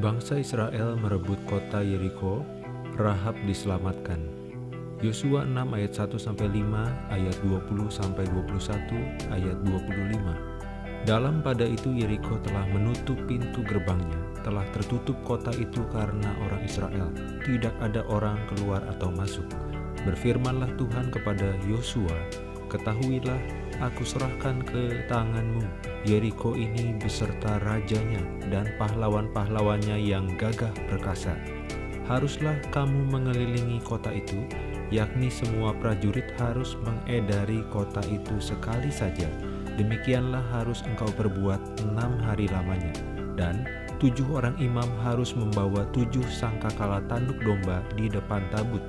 Bangsa Israel merebut kota Yeriko, Rahab diselamatkan. Yosua 6 ayat 1 sampai 5, ayat 20 sampai 21, ayat 25. Dalam pada itu Yeriko telah menutup pintu gerbangnya, telah tertutup kota itu karena orang Israel. Tidak ada orang keluar atau masuk. Berfirmanlah Tuhan kepada Yosua, Ketahuilah, aku serahkan ke tanganmu Yeriko ini beserta rajanya dan pahlawan-pahlawannya yang gagah perkasa. Haruslah kamu mengelilingi kota itu, yakni semua prajurit harus mengedari kota itu sekali saja. Demikianlah harus engkau perbuat enam hari lamanya. Dan tujuh orang imam harus membawa tujuh sangkakala tanduk domba di depan tabut.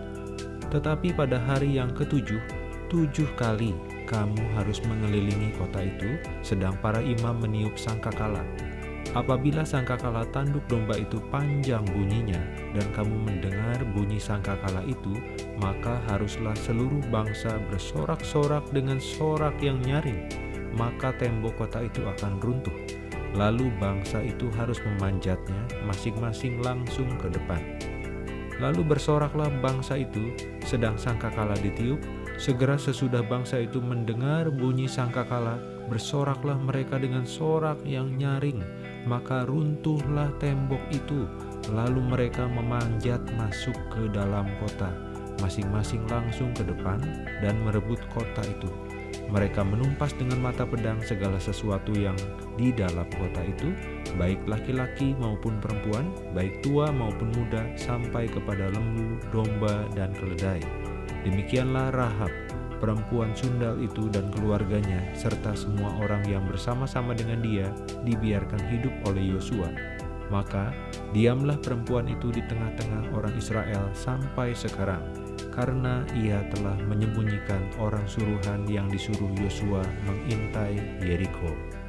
Tetapi pada hari yang ketujuh, tujuh kali kamu harus mengelilingi kota itu, sedang para imam meniup sangkakala. Apabila sangkakala tanduk domba itu panjang bunyinya, dan kamu mendengar bunyi sangkakala itu, maka haruslah seluruh bangsa bersorak-sorak dengan sorak yang nyaring, maka tembok kota itu akan runtuh. Lalu bangsa itu harus memanjatnya masing-masing langsung ke depan. Lalu bersoraklah bangsa itu, sedang sangkakala ditiup, Segera sesudah bangsa itu mendengar bunyi sangkakala, bersoraklah mereka dengan sorak yang nyaring, maka runtuhlah tembok itu, lalu mereka memanjat masuk ke dalam kota, masing-masing langsung ke depan dan merebut kota itu. Mereka menumpas dengan mata pedang segala sesuatu yang di dalam kota itu, baik laki-laki maupun perempuan, baik tua maupun muda, sampai kepada lembu, domba, dan keledai Demikianlah Rahab, perempuan sundal itu dan keluarganya, serta semua orang yang bersama-sama dengan dia, dibiarkan hidup oleh Yosua. Maka diamlah perempuan itu di tengah-tengah orang Israel sampai sekarang, karena ia telah menyembunyikan orang suruhan yang disuruh Yosua mengintai Yeriko.